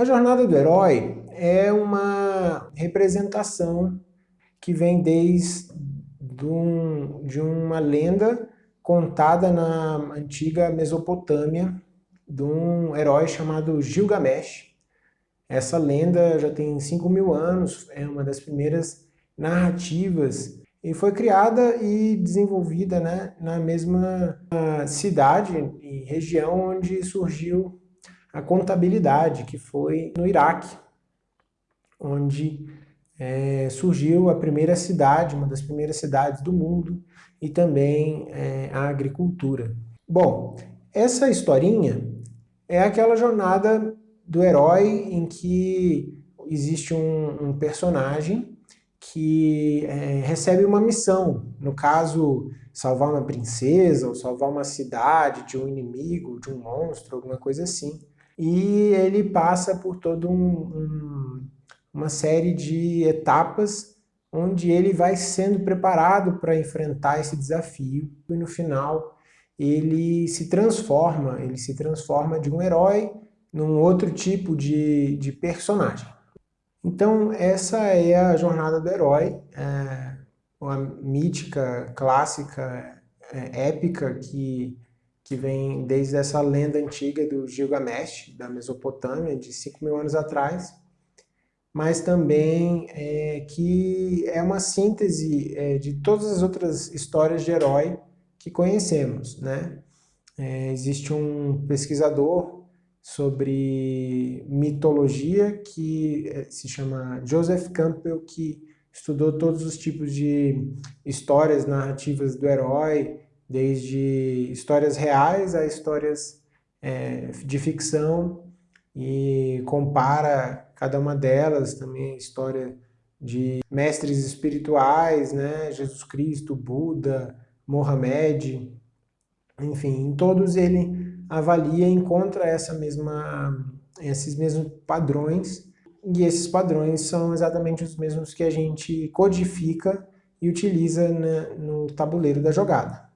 A jornada do herói é uma representação que vem desde um, de uma lenda contada na antiga Mesopotâmia de um herói chamado Gilgamesh. Essa lenda já tem 5 mil anos, é uma das primeiras narrativas e foi criada e desenvolvida né, na mesma cidade e região onde surgiu a contabilidade, que foi no Iraque, onde é, surgiu a primeira cidade, uma das primeiras cidades do mundo, e também é, a agricultura. Bom, essa historinha é aquela jornada do herói em que existe um, um personagem que é, recebe uma missão, no caso, salvar uma princesa ou salvar uma cidade de um inimigo, de um monstro, alguma coisa assim e ele passa por toda um, um, uma série de etapas onde ele vai sendo preparado para enfrentar esse desafio e no final ele se transforma, ele se transforma de um herói num outro tipo de, de personagem. Então essa é a jornada do herói, é uma mítica, clássica, é, épica que que vem desde essa lenda antiga do Gilgamesh, da Mesopotâmia, de 5 mil anos atrás, mas também é, que é uma síntese é, de todas as outras histórias de herói que conhecemos. Né? É, existe um pesquisador sobre mitologia que é, se chama Joseph Campbell, que estudou todos os tipos de histórias narrativas do herói, desde histórias reais a histórias é, de ficção e compara cada uma delas também a história de mestres espirituais, né, Jesus Cristo, Buda, Mohamed, enfim, em todos ele avalia e encontra essa mesma, esses mesmos padrões e esses padrões são exatamente os mesmos que a gente codifica e utiliza no tabuleiro da jogada.